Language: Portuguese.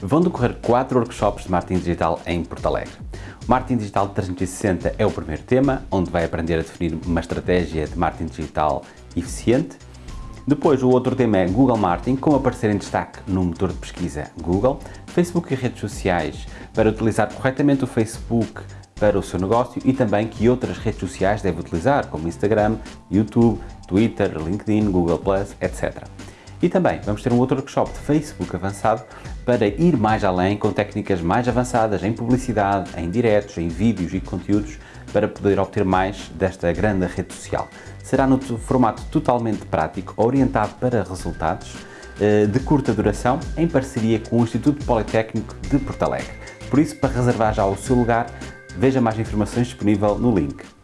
vão decorrer quatro workshops de marketing digital em Porto Alegre. O Marketing Digital 360 é o primeiro tema, onde vai aprender a definir uma estratégia de marketing digital eficiente. Depois, o outro tema é Google Marketing, como aparecer em destaque no motor de pesquisa Google, Facebook e redes sociais, para utilizar corretamente o Facebook para o seu negócio e também que outras redes sociais deve utilizar, como Instagram, YouTube, Twitter, LinkedIn, Google+, etc. E também vamos ter um outro workshop de Facebook avançado para ir mais além com técnicas mais avançadas em publicidade, em diretos, em vídeos e conteúdos para poder obter mais desta grande rede social. Será no formato totalmente prático, orientado para resultados, eh, de curta duração, em parceria com o Instituto Politécnico de Porto Alegre. Por isso, para reservar já o seu lugar, veja mais informações disponível no link.